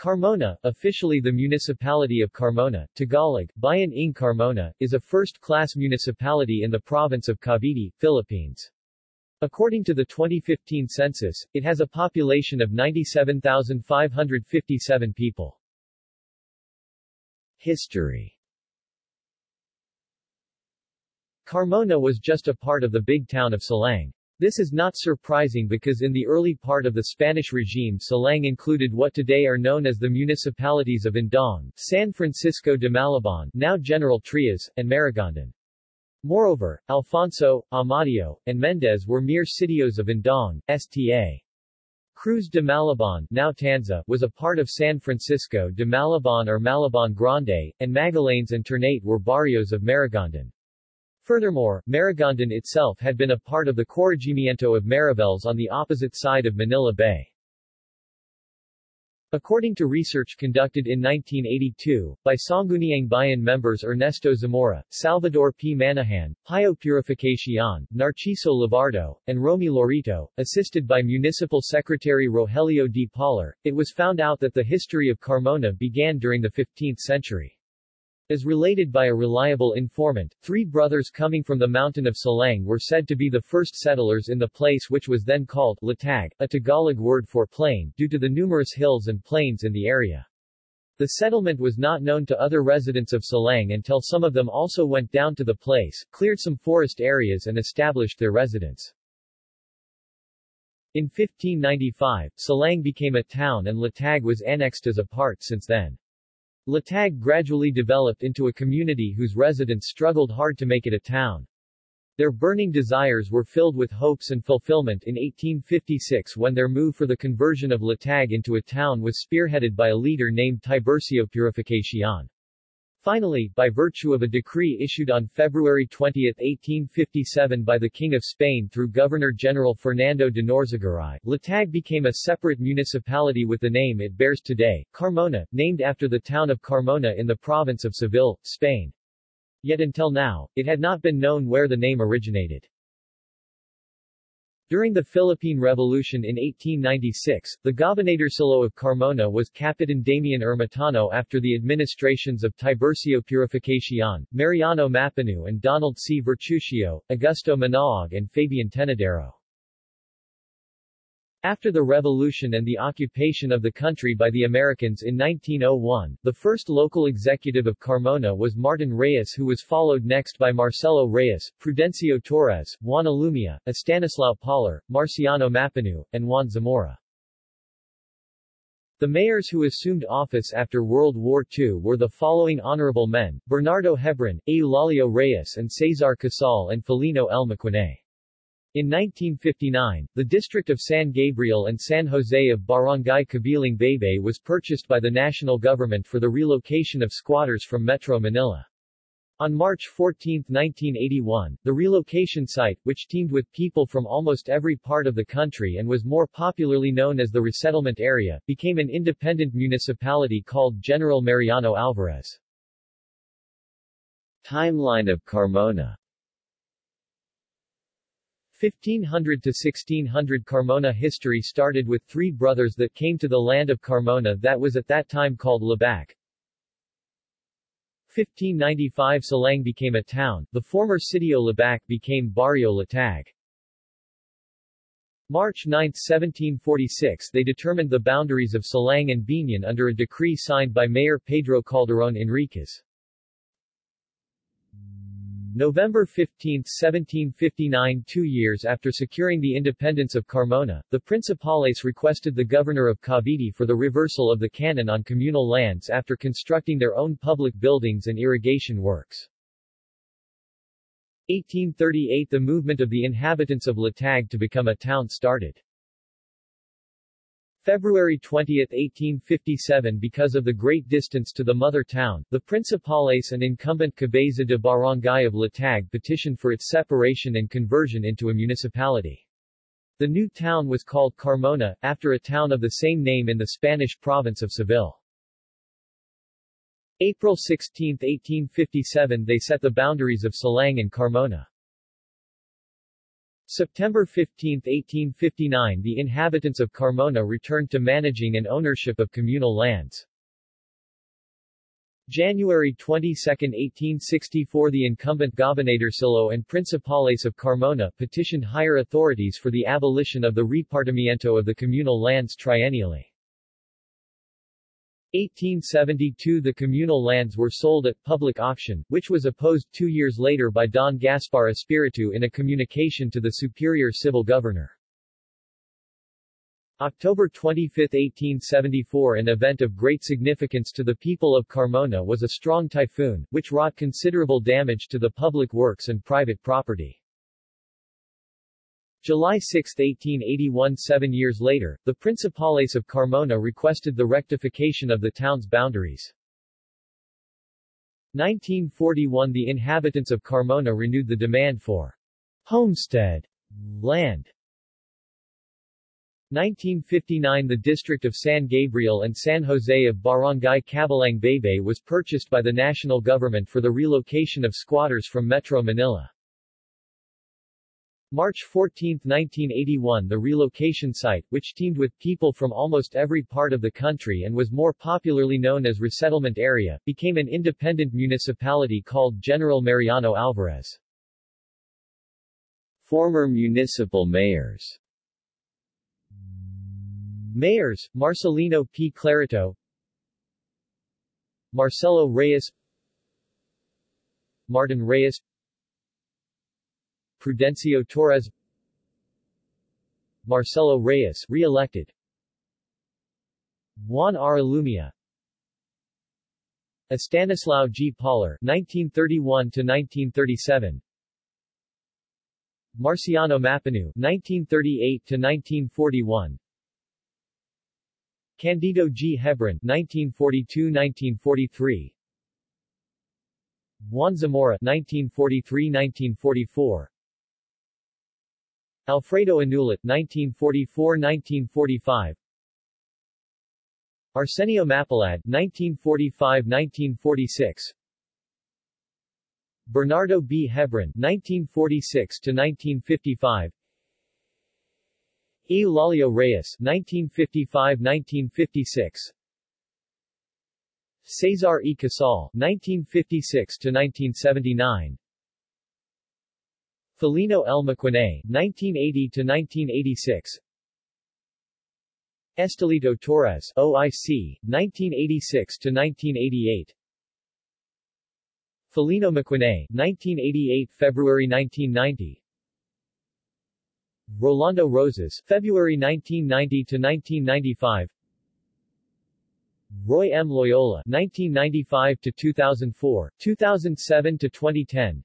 Carmona, officially the municipality of Carmona, Tagalog, Bayan ng Carmona, is a first-class municipality in the province of Cavite, Philippines. According to the 2015 census, it has a population of 97,557 people. History Carmona was just a part of the big town of Silang. This is not surprising because in the early part of the Spanish regime Salang included what today are known as the municipalities of Indang, San Francisco de Malabon now General Trias, and Maragondon. Moreover, Alfonso, Amadeo, and Mendez were mere sitios of Indang, Sta. Cruz de Malabon now Tanza, was a part of San Francisco de Malabon or Malabon Grande, and Magallanes and Ternate were barrios of Maragondon. Furthermore, Maragondon itself had been a part of the Corregimiento of Mariveles on the opposite side of Manila Bay. According to research conducted in 1982, by Sangguniang Bayan members Ernesto Zamora, Salvador P. Manahan, Pio Purificacion, Narciso Livardo, and Romy Lorito, assisted by Municipal Secretary Rogelio D. Polar, it was found out that the history of Carmona began during the 15th century. As related by a reliable informant, three brothers coming from the mountain of Silang were said to be the first settlers in the place which was then called Latag, a Tagalog word for plain, due to the numerous hills and plains in the area. The settlement was not known to other residents of Silang until some of them also went down to the place, cleared some forest areas and established their residence. In 1595, Silang became a town and Latag was annexed as a part since then. Latag gradually developed into a community whose residents struggled hard to make it a town. Their burning desires were filled with hopes and fulfillment in 1856 when their move for the conversion of Latag into a town was spearheaded by a leader named Tiburcio Purificacion. Finally, by virtue of a decree issued on February 20, 1857 by the King of Spain through Governor-General Fernando de Norzagaray, Latag became a separate municipality with the name it bears today, Carmona, named after the town of Carmona in the province of Seville, Spain. Yet until now, it had not been known where the name originated. During the Philippine Revolution in 1896, the Gobernadorcillo of Carmona was Capitan Damian Ermitano after the administrations of Tiburcio Purificacion, Mariano Mapanu and Donald C. Vertuccio, Augusto Manaog and Fabian Tenedero. After the revolution and the occupation of the country by the Americans in 1901, the first local executive of Carmona was Martin Reyes who was followed next by Marcelo Reyes, Prudencio Torres, Juan Alumia, Estanislao Polar, Marciano Mapanu, and Juan Zamora. The mayors who assumed office after World War II were the following honorable men, Bernardo Hebron, Eulalio Reyes and Cesar Casal and Felino L. Maquinay. In 1959, the district of San Gabriel and San Jose of Barangay Cabilang Baybay was purchased by the national government for the relocation of squatters from Metro Manila. On March 14, 1981, the relocation site, which teamed with people from almost every part of the country and was more popularly known as the resettlement area, became an independent municipality called General Mariano Alvarez. Timeline of Carmona 1500 to 1600 Carmona history started with three brothers that came to the land of Carmona that was at that time called Labac. 1595 Salang became a town, the former Sitio Labac became Barrio Latag. March 9, 1746 they determined the boundaries of Salang and Biñan under a decree signed by Mayor Pedro Calderon Enriquez. November 15, 1759 Two years after securing the independence of Carmona, the Principales requested the governor of Cavite for the reversal of the canon on communal lands after constructing their own public buildings and irrigation works. 1838 The movement of the inhabitants of Latag to become a town started. February 20, 1857 Because of the great distance to the mother town, the Principales and incumbent Cabeza de Barangay of Latag petitioned for its separation and conversion into a municipality. The new town was called Carmona, after a town of the same name in the Spanish province of Seville. April 16, 1857 they set the boundaries of Salang and Carmona. September 15, 1859 The inhabitants of Carmona returned to managing and ownership of communal lands. January 22, 1864 The incumbent Gobernadorcillo and Principales of Carmona petitioned higher authorities for the abolition of the repartimiento of the communal lands triennially. 1872 The communal lands were sold at public auction, which was opposed two years later by Don Gaspar Espiritu in a communication to the superior civil governor. October 25, 1874 An event of great significance to the people of Carmona was a strong typhoon, which wrought considerable damage to the public works and private property. July 6, 1881 Seven years later, the Principales of Carmona requested the rectification of the town's boundaries. 1941 The inhabitants of Carmona renewed the demand for homestead land 1959 The district of San Gabriel and San Jose of Barangay Cabilang Baybay was purchased by the national government for the relocation of squatters from Metro Manila. March 14, 1981 The relocation site, which teamed with people from almost every part of the country and was more popularly known as Resettlement Area, became an independent municipality called General Mariano Alvarez. Former municipal mayors Mayors, Marcelino P. Clarito Marcelo Reyes Martin Reyes Prudencio Torres Marcelo Reyes re-elected Juan R. Ilumia Estanislao G. Polar 1931-1937 Marciano Mapanu 1938-1941 Candido G. Hebron 1942-1943 Juan Zamora 1943-1944 Alfredo Anulit 1944-1945 Arsenio Mapalad 1945-1946 Bernardo B. Hebron 1946-1955 Eulalio Reyes 1955-1956 Cesar E. Casal 1956-1979 Felino L. Maquinay 1980-1986 Estelito Torres OIC 1986-1988 Felino Maquinay 1988 February 1990 Rolando Rosas, February 1990 to 1995. Roy M. Loyola, 1995 to 2004, 2007 to 2010.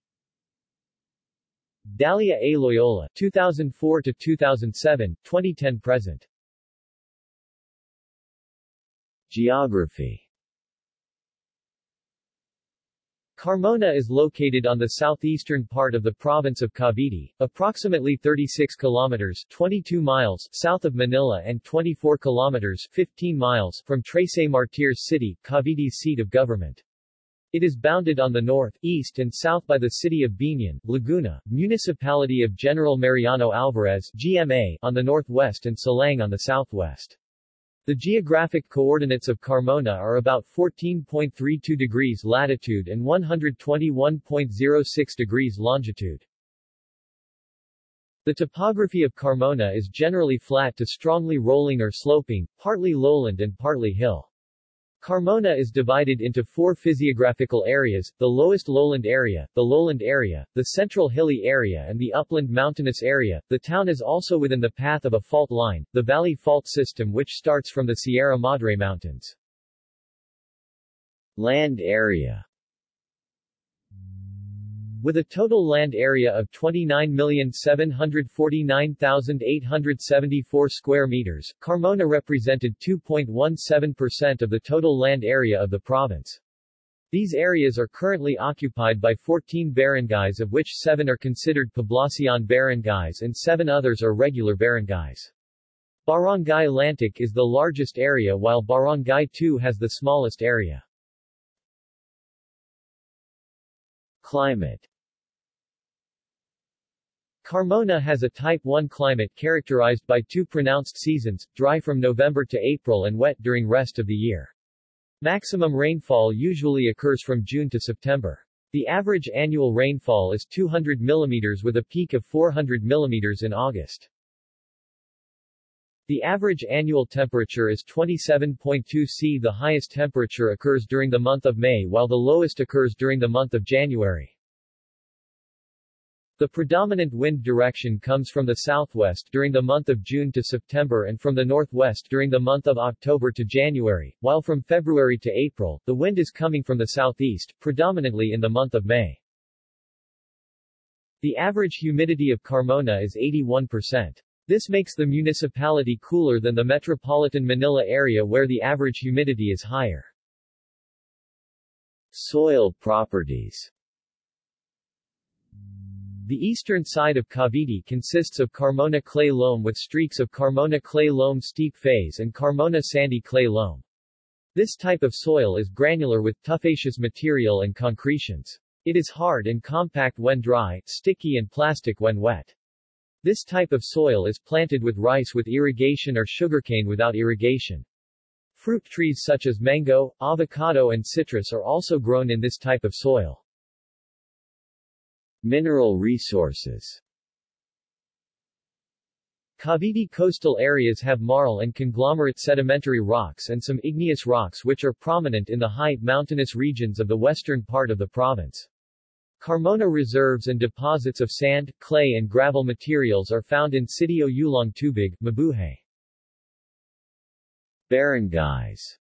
Dalia A. Loyola, 2004 to 2007, 2010 present. Geography Carmona is located on the southeastern part of the province of Cavite, approximately 36 kilometers 22 miles south of Manila and 24 kilometers 15 miles from Trece Martires City, Cavite's seat of government. It is bounded on the north, east and south by the city of Biñan, Laguna, municipality of General Mariano Alvarez GMA on the northwest and Salang on the southwest. The geographic coordinates of Carmona are about 14.32 degrees latitude and 121.06 degrees longitude. The topography of Carmona is generally flat to strongly rolling or sloping, partly lowland and partly hill. Carmona is divided into four physiographical areas, the lowest lowland area, the lowland area, the central hilly area and the upland mountainous area. The town is also within the path of a fault line, the Valley Fault System which starts from the Sierra Madre Mountains. Land area with a total land area of 29,749,874 square meters, Carmona represented 2.17% of the total land area of the province. These areas are currently occupied by 14 barangays of which 7 are considered Poblacion barangays and 7 others are regular barangays. Barangay Lantic is the largest area while Barangay 2 has the smallest area. Climate Carmona has a Type 1 climate characterized by two pronounced seasons, dry from November to April and wet during rest of the year. Maximum rainfall usually occurs from June to September. The average annual rainfall is 200 mm with a peak of 400 mm in August. The average annual temperature is 27.2 C. The highest temperature occurs during the month of May while the lowest occurs during the month of January. The predominant wind direction comes from the southwest during the month of June to September and from the northwest during the month of October to January, while from February to April, the wind is coming from the southeast, predominantly in the month of May. The average humidity of Carmona is 81%. This makes the municipality cooler than the metropolitan Manila area where the average humidity is higher. Soil properties The eastern side of Cavite consists of Carmona clay loam with streaks of Carmona clay loam steep phase and Carmona sandy clay loam. This type of soil is granular with tuffaceous material and concretions. It is hard and compact when dry, sticky and plastic when wet. This type of soil is planted with rice with irrigation or sugarcane without irrigation. Fruit trees such as mango, avocado and citrus are also grown in this type of soil. Mineral resources Cavite coastal areas have marl and conglomerate sedimentary rocks and some igneous rocks which are prominent in the high, mountainous regions of the western part of the province. Carmona reserves and deposits of sand, clay and gravel materials are found in Sitio Ulong Tubig, Mabuhay. Barangays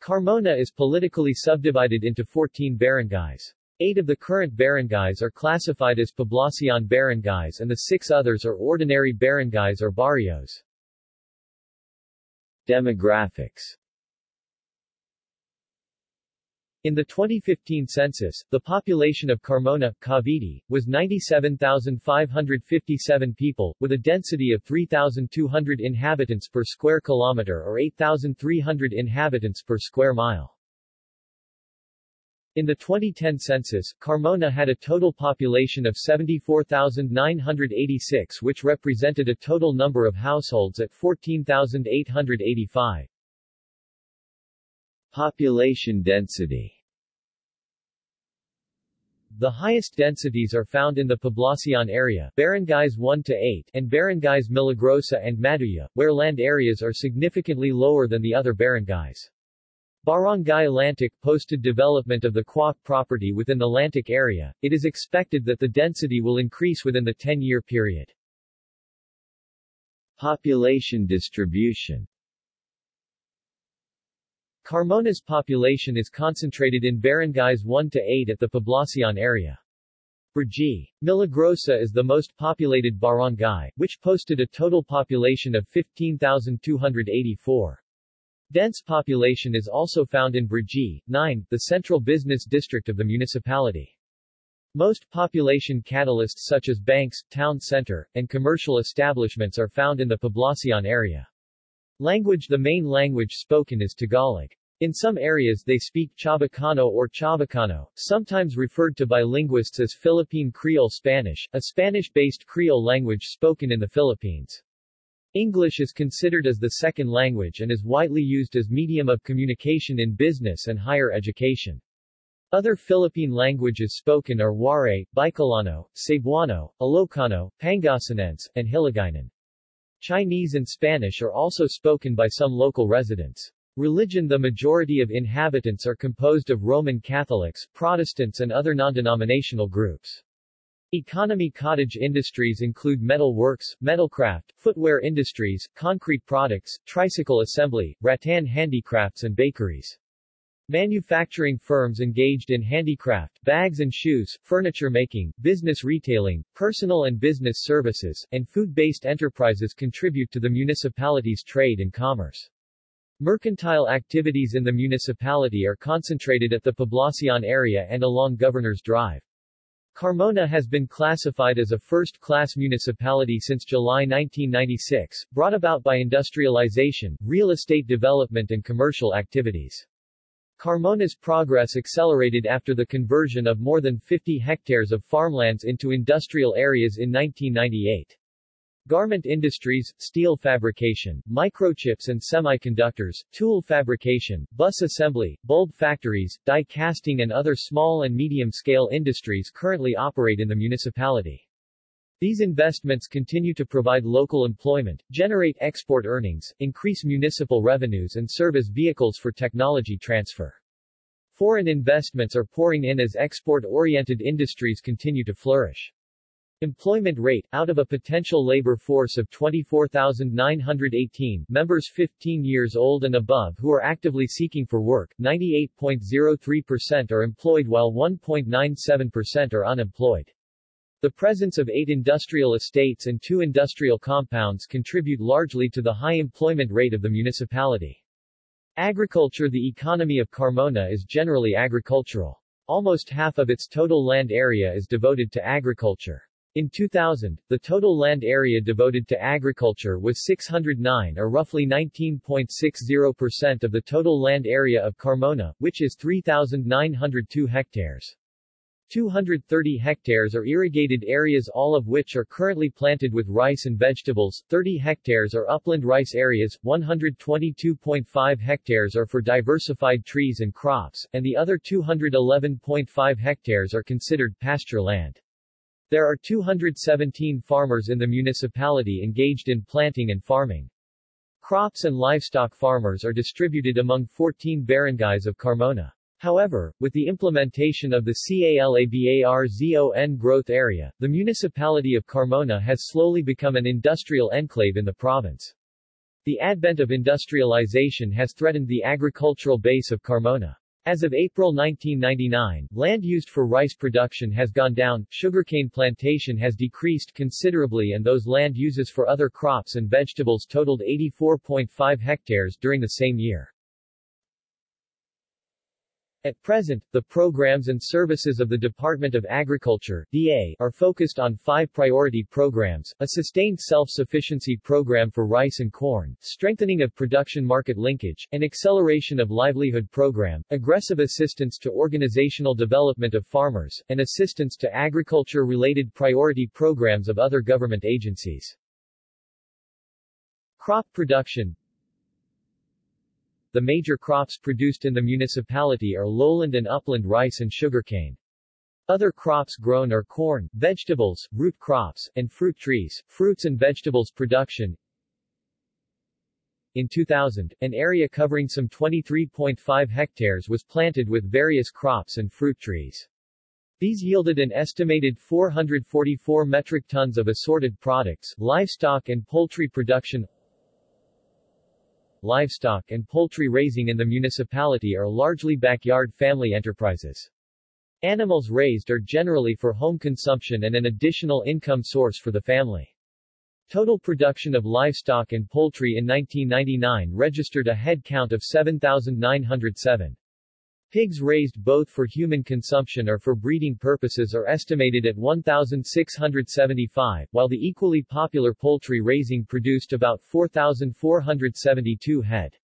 Carmona is politically subdivided into 14 barangays. Eight of the current barangays are classified as Poblacion barangays and the six others are ordinary barangays or barrios. Demographics in the 2015 census, the population of Carmona, Cavite, was 97,557 people, with a density of 3,200 inhabitants per square kilometer or 8,300 inhabitants per square mile. In the 2010 census, Carmona had a total population of 74,986 which represented a total number of households at 14,885. Population density The highest densities are found in the Poblacion area barangays 1 to 8 and barangays Milagrosa and Maduya, where land areas are significantly lower than the other barangays. Barangay Lantic posted development of the Quoc property within the Lantic area. It is expected that the density will increase within the 10-year period. Population distribution Carmona's population is concentrated in barangays 1 to 8 at the Poblacion area. Brgy. Milagrosa is the most populated barangay, which posted a total population of 15,284. Dense population is also found in Brgy, 9, the central business district of the municipality. Most population catalysts such as banks, town center, and commercial establishments are found in the Poblacion area. Language The main language spoken is Tagalog. In some areas they speak Chavacano or Chabacano, sometimes referred to by linguists as Philippine Creole Spanish, a Spanish-based Creole language spoken in the Philippines. English is considered as the second language and is widely used as medium of communication in business and higher education. Other Philippine languages spoken are Waray, Bicolano, Cebuano, Ilocano, Pangasinense, and Hiligaynon. Chinese and Spanish are also spoken by some local residents. Religion The majority of inhabitants are composed of Roman Catholics, Protestants and other non-denominational groups. Economy Cottage industries include metal works, metalcraft, footwear industries, concrete products, tricycle assembly, rattan handicrafts and bakeries. Manufacturing firms engaged in handicraft, bags and shoes, furniture making, business retailing, personal and business services, and food-based enterprises contribute to the municipality's trade and commerce. Mercantile activities in the municipality are concentrated at the Poblacion area and along Governor's Drive. Carmona has been classified as a first-class municipality since July 1996, brought about by industrialization, real estate development and commercial activities. Carmona's progress accelerated after the conversion of more than 50 hectares of farmlands into industrial areas in 1998. Garment industries, steel fabrication, microchips and semiconductors, tool fabrication, bus assembly, bulb factories, die casting and other small and medium-scale industries currently operate in the municipality. These investments continue to provide local employment, generate export earnings, increase municipal revenues and serve as vehicles for technology transfer. Foreign investments are pouring in as export-oriented industries continue to flourish. Employment rate, out of a potential labor force of 24,918 members 15 years old and above who are actively seeking for work, 98.03% are employed while 1.97% are unemployed. The presence of eight industrial estates and two industrial compounds contribute largely to the high employment rate of the municipality. Agriculture The economy of Carmona is generally agricultural. Almost half of its total land area is devoted to agriculture. In 2000, the total land area devoted to agriculture was 609 or roughly 19.60% of the total land area of Carmona, which is 3,902 hectares. 230 hectares are irrigated areas all of which are currently planted with rice and vegetables, 30 hectares are upland rice areas, 122.5 hectares are for diversified trees and crops, and the other 211.5 hectares are considered pasture land. There are 217 farmers in the municipality engaged in planting and farming. Crops and livestock farmers are distributed among 14 barangays of Carmona. However, with the implementation of the CALABARZON growth area, the municipality of Carmona has slowly become an industrial enclave in the province. The advent of industrialization has threatened the agricultural base of Carmona. As of April 1999, land used for rice production has gone down, sugarcane plantation has decreased considerably and those land uses for other crops and vegetables totaled 84.5 hectares during the same year. At present, the programs and services of the Department of Agriculture DA, are focused on five priority programs, a sustained self-sufficiency program for rice and corn, strengthening of production market linkage, an acceleration of livelihood program, aggressive assistance to organizational development of farmers, and assistance to agriculture-related priority programs of other government agencies. Crop production the major crops produced in the municipality are lowland and upland rice and sugarcane. Other crops grown are corn, vegetables, root crops, and fruit trees. Fruits and vegetables production In 2000, an area covering some 23.5 hectares was planted with various crops and fruit trees. These yielded an estimated 444 metric tons of assorted products, livestock and poultry production livestock and poultry raising in the municipality are largely backyard family enterprises. Animals raised are generally for home consumption and an additional income source for the family. Total production of livestock and poultry in 1999 registered a head count of 7,907. Pigs raised both for human consumption or for breeding purposes are estimated at 1,675, while the equally popular poultry raising produced about 4,472 head.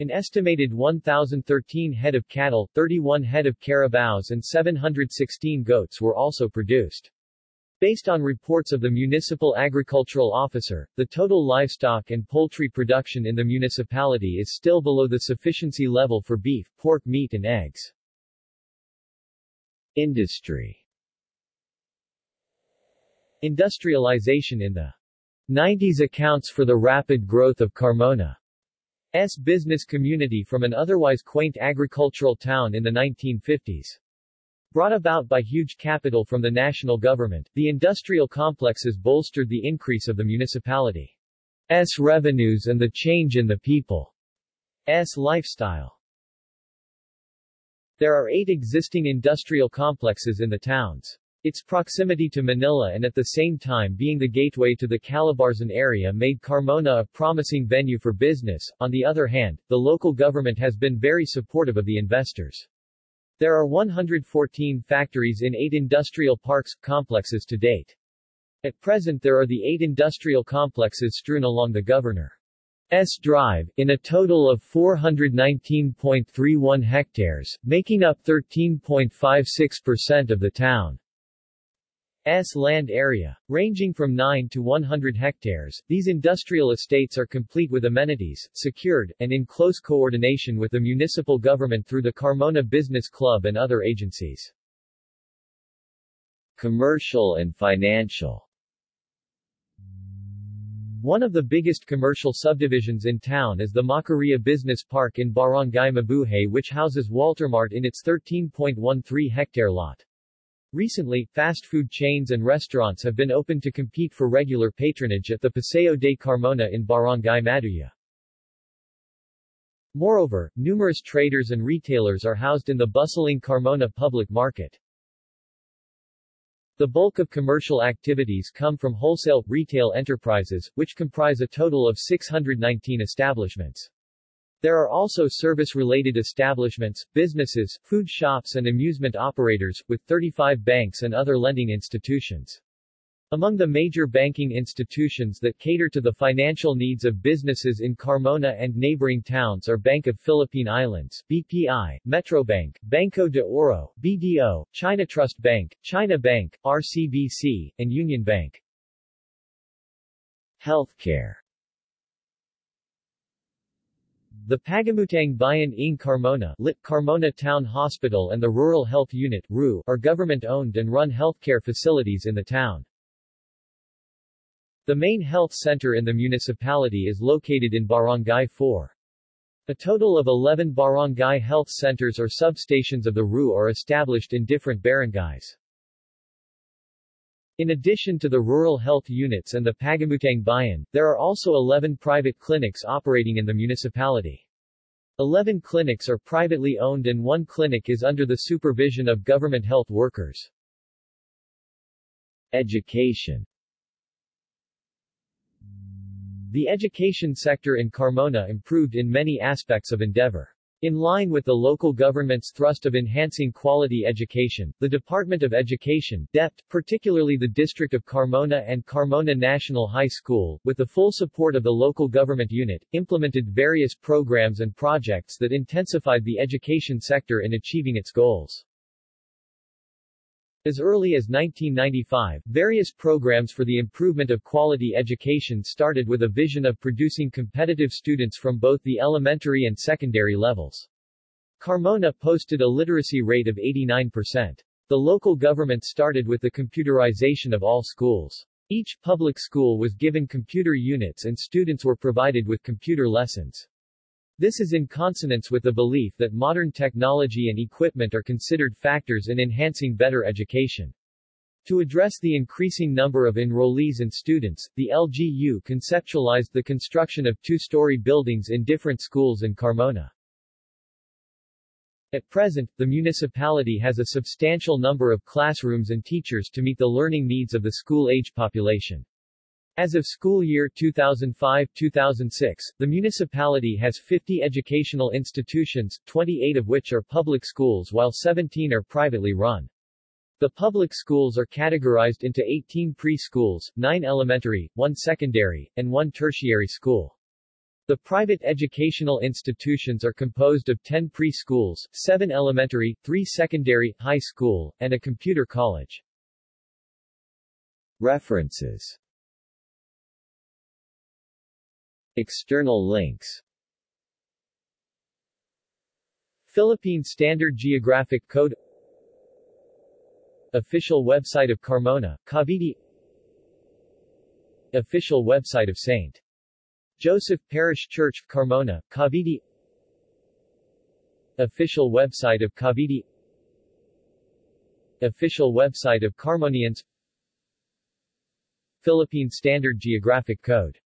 An estimated 1,013 head of cattle, 31 head of carabaos and 716 goats were also produced. Based on reports of the municipal agricultural officer, the total livestock and poultry production in the municipality is still below the sufficiency level for beef, pork meat and eggs. Industry Industrialization in the 90s accounts for the rapid growth of Carmona's business community from an otherwise quaint agricultural town in the 1950s. Brought about by huge capital from the national government, the industrial complexes bolstered the increase of the municipality's revenues and the change in the people's lifestyle. There are eight existing industrial complexes in the towns. Its proximity to Manila and at the same time being the gateway to the Calabarzon area made Carmona a promising venue for business. On the other hand, the local government has been very supportive of the investors. There are 114 factories in eight industrial parks, complexes to date. At present there are the eight industrial complexes strewn along the governor's drive, in a total of 419.31 hectares, making up 13.56% of the town. S land area. Ranging from 9 to 100 hectares, these industrial estates are complete with amenities, secured, and in close coordination with the municipal government through the Carmona Business Club and other agencies. Commercial and financial one of the biggest commercial subdivisions in town is the Macaria Business Park in Barangay Mabuhay which houses Waltermart in its 13.13-hectare lot. Recently, fast food chains and restaurants have been opened to compete for regular patronage at the Paseo de Carmona in Barangay Maduya. Moreover, numerous traders and retailers are housed in the bustling Carmona public market. The bulk of commercial activities come from wholesale, retail enterprises, which comprise a total of 619 establishments. There are also service-related establishments, businesses, food shops and amusement operators, with 35 banks and other lending institutions. Among the major banking institutions that cater to the financial needs of businesses in Carmona and neighboring towns are Bank of Philippine Islands BPI, Metrobank, Banco de Oro, BDO, China Trust Bank, China Bank, RCBC, and Union Bank. Healthcare the Pagamutang Bayan ng Carmona Lit Carmona Town Hospital and the Rural Health Unit RU, are government-owned and run healthcare facilities in the town. The main health center in the municipality is located in Barangay 4. A total of 11 barangay health centers or substations of the RU are established in different barangays. In addition to the rural health units and the Pagamutang Bayan, there are also 11 private clinics operating in the municipality. 11 clinics are privately owned and one clinic is under the supervision of government health workers. Education The education sector in Carmona improved in many aspects of endeavor. In line with the local government's thrust of enhancing quality education, the Department of Education DepEd, particularly the District of Carmona and Carmona National High School, with the full support of the local government unit, implemented various programs and projects that intensified the education sector in achieving its goals. As early as 1995, various programs for the improvement of quality education started with a vision of producing competitive students from both the elementary and secondary levels. Carmona posted a literacy rate of 89%. The local government started with the computerization of all schools. Each public school was given computer units and students were provided with computer lessons. This is in consonance with the belief that modern technology and equipment are considered factors in enhancing better education. To address the increasing number of enrollees and students, the LGU conceptualized the construction of two-story buildings in different schools in Carmona. At present, the municipality has a substantial number of classrooms and teachers to meet the learning needs of the school-age population. As of school year 2005-2006, the municipality has 50 educational institutions, 28 of which are public schools while 17 are privately run. The public schools are categorized into 18 preschools, 9 elementary, 1 secondary, and 1 tertiary school. The private educational institutions are composed of 10 preschools, 7 elementary, 3 secondary, high school, and a computer college. References External links. Philippine Standard Geographic Code. Official website of Carmona, Cavite. Official website of St. Joseph Parish Church, Carmona, Cavite. Official website of Cavite. Official website of Carmonians. Philippine Standard Geographic Code